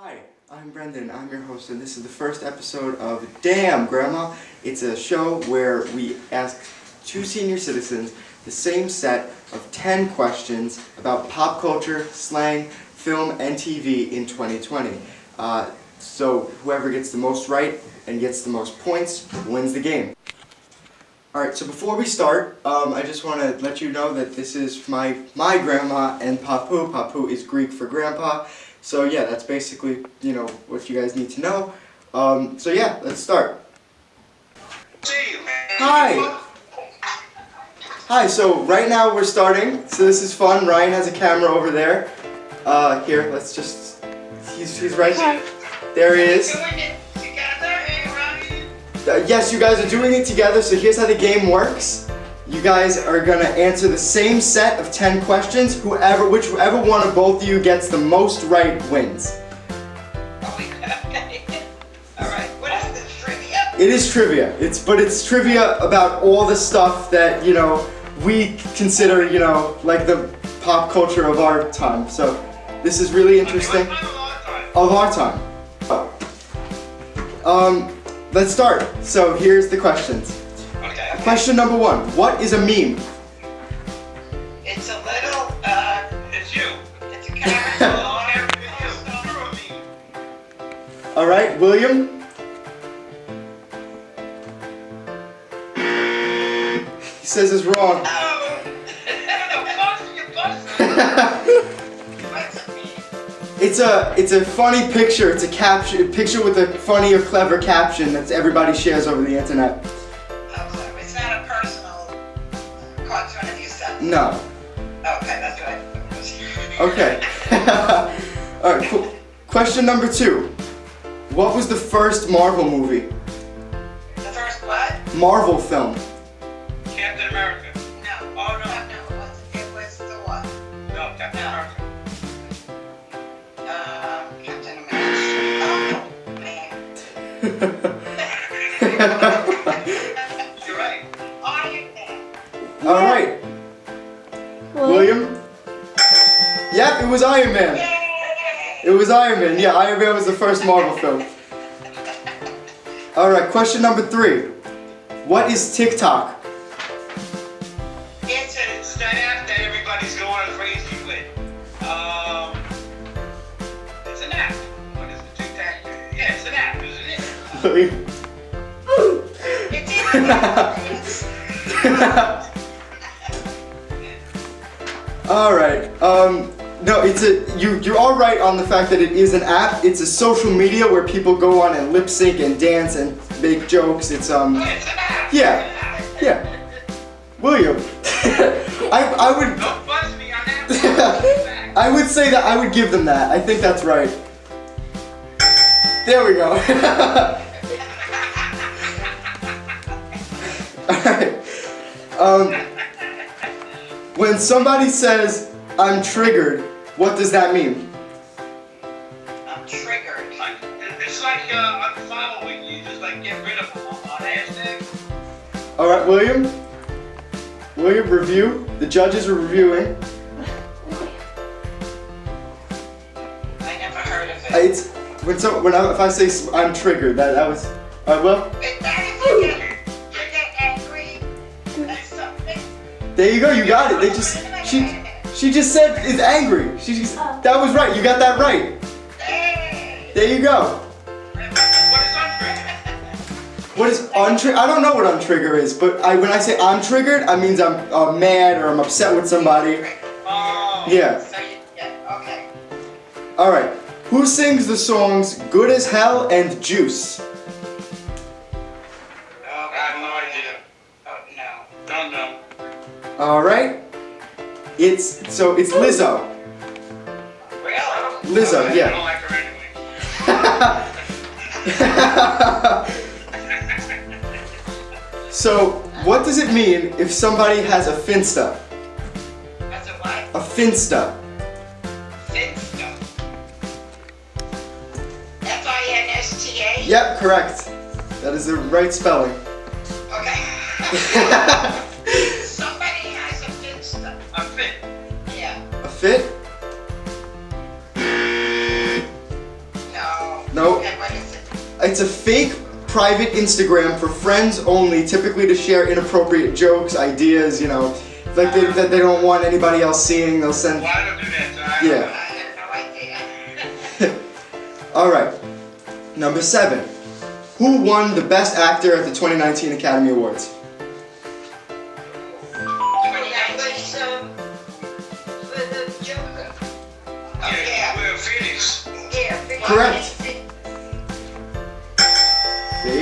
Hi, I'm Brendan. I'm your host, and this is the first episode of Damn Grandma. It's a show where we ask two senior citizens the same set of 10 questions about pop culture, slang, film, and TV in 2020. Uh, so whoever gets the most right and gets the most points wins the game. Alright, so before we start, um, I just want to let you know that this is my, my grandma and Papu. Papu is Greek for grandpa. So yeah, that's basically, you know, what you guys need to know. Um, so yeah, let's start. Hi! Hi, so right now we're starting. So this is fun. Ryan has a camera over there. Uh, here, let's just, he's, he's right Hi. There he is. Doing it together, Ryan? Uh, yes, you guys are doing it together, so here's how the game works. You guys are gonna answer the same set of 10 questions. Whoever, whichever one of both of you gets the most right wins. Oh, okay. All right. What is this trivia? It is trivia. It's but it's trivia about all the stuff that, you know, we consider, you know, like the pop culture of our time. So this is really interesting. My long time? Of our time. Um, let's start. So here's the questions. Question number one. What is a meme? It's a little. Uh, it's you. It's a character on every video. Alright, William? He says it's wrong. Oh. you busted. What's a meme? It's a it's a funny picture. It's a caption picture with a funny or clever caption that everybody shares over the internet. No. Okay, that's right. Okay. Alright, cool. Question number two. What was the first Marvel movie? The first what? Marvel film. Captain America. No. Oh, no. No, no. It was, it was the what? No, Captain No. America. Um, Captain America. Oh, man. was Iron Man. It was Iron Man. Yeah, Iron Man was the first Marvel film. Alright, question number three. What is TikTok? It's that app that everybody's going crazy with. Um, it's an app. What is the TikTok? Yeah, it's an app, isn't it? William? Alright, um, no, it's a, you, you're alright on the fact that it is an app. It's a social media where people go on and lip sync and dance and make jokes. It's, um, it's an app. Yeah. yeah. William, I, I would, Don't buzz me on that. I would say that I would give them that. I think that's right. There we go. Alright. Um, when somebody says, I'm triggered, what does that mean? I'm triggered. Like, It's like uh, I'm following you, just like get rid of them on on hashtag. Alright, William? William, review. The judges are reviewing. I never heard of Uh, it. It's when so when I, if I say I'm triggered, that that was. Alright, well, It- that is you get, you get angry at something. there you go. You got it. They just she she just said is angry. She just that was right. You got that right. Hey. There you go. What is untriggered? What is untrigger? I don't know what untrigger is, but I when I say I'm triggered, I means I'm uh, mad or I'm upset with somebody. Oh. Yeah. So you, yeah, okay. All right. Who sings the songs "Good as Hell" and "Juice"? Oh, I have no idea. oh no. Don't know. All right. It's so it's Lizzo. Really? Lizzo, yeah. like so, what does it mean if somebody has a finsta? That's a what? A finsta. Finsta. F-I-N-S-T-A? Yep, correct. That is the right spelling. Okay. it's a fake private Instagram for friends only, typically to share inappropriate jokes, ideas, you know, like they, that they don't want anybody else seeing. They'll send. Why don't do that? I- Yeah. I have no idea. All right. Number seven. Who won the Best Actor at the 2019 Academy Awards? That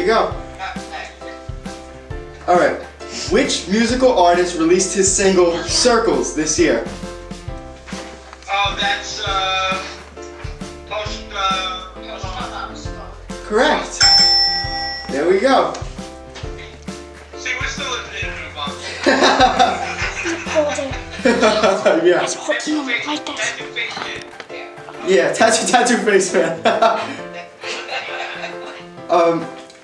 you go. All right. Which musical artist released his single "Circles" this year? Oh, that's, uh, post, uh, Correct. There we go. see, we're still in, in the box. Yeah. It's hooking like this. Your face. Yeah. Tattoo, tattoo face man. um,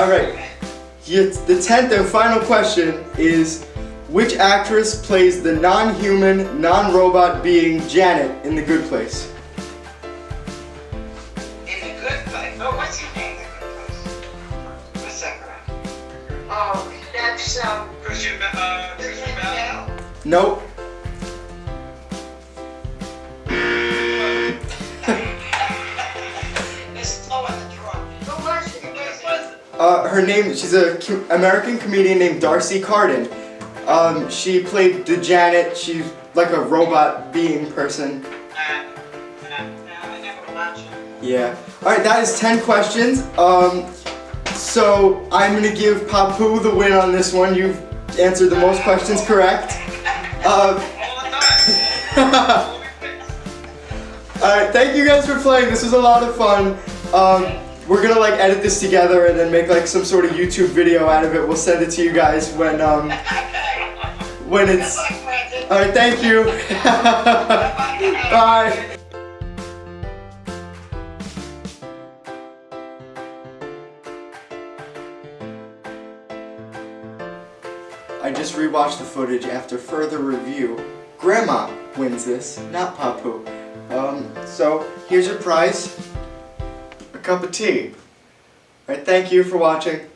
All right. The tenth and final question is, which actress plays the non-human, non-robot being Janet in The Good Place? In the good place. Oh, what's your name? The good place. What's that girl? Oh, that's, um, Kristen, Be- uh, Kristen Bell. Bell. Nope. Uh, her name, she's a co- American comedian named D'Arcy Carden. Um, she played the Janet. She's like a robot being person. Yeah. All right, that is 10 questions. Um, so I'm gonna give Papu the win on this one. You've answered the most questions correct. Uh, All the time. all right, thank you guys for playing. This was a lot of fun. Um, we're gonna like edit this together and then make like some sort of YouTube video out of it. We'll send it to you guys when um, when it's. All right, thank you. Bye. I just rewatched the footage after further review. Grandma wins this, not Papu. Um, so here's your prize, cup of tea. All right, thank you for watching.